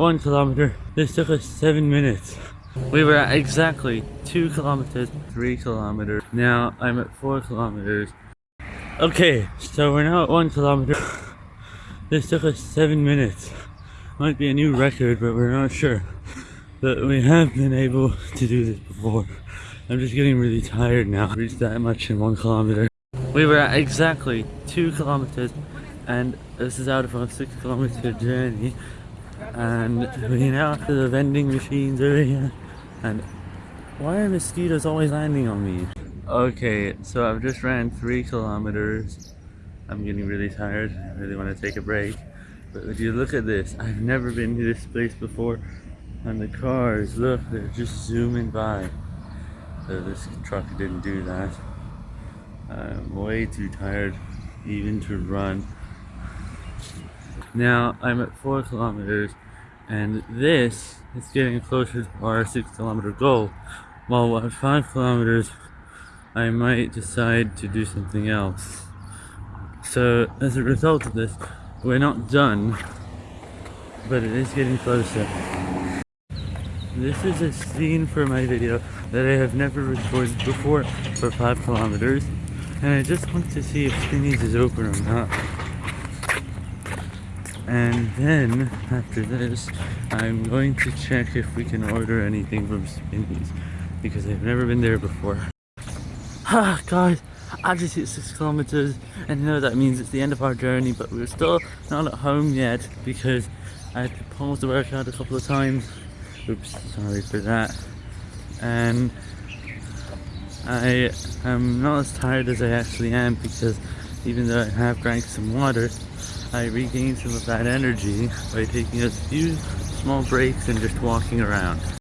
one kilometer. This took us seven minutes. We were at exactly two kilometers, three kilometers. Now I'm at four kilometers. Okay, so we're now at one kilometer. This took us seven minutes. Might be a new record, but we're not sure. But we have been able to do this before. I'm just getting really tired now. Reached that much in one kilometer. We were at exactly two kilometers, and this is out of our six kilometer journey. And we now to the vending machines over here And why are mosquitoes always landing on me? Okay, so I've just ran three kilometers. I'm getting really tired. I really want to take a break. But if you look at this, I've never been to this place before. And the cars, look, they're just zooming by. So this truck didn't do that. I'm way too tired even to run. Now I'm at four kilometers and this is getting closer to our six kilometer goal. While at five kilometers, I might decide to do something else. So as a result of this, we're not done, but it is getting closer. This is a scene for my video that I have never recorded before for 5 kilometers and I just want to see if Spinneys is open or not. And then, after this, I'm going to check if we can order anything from Spinneys because I've never been there before. Ah, guys, I just hit 6 kilometers and know that means it's the end of our journey but we're still not at home yet because I had to pause the workout a couple of times Oops, sorry for that. And I am not as tired as I actually am because even though I have drank some water, I regained some of that energy by taking a few small breaks and just walking around.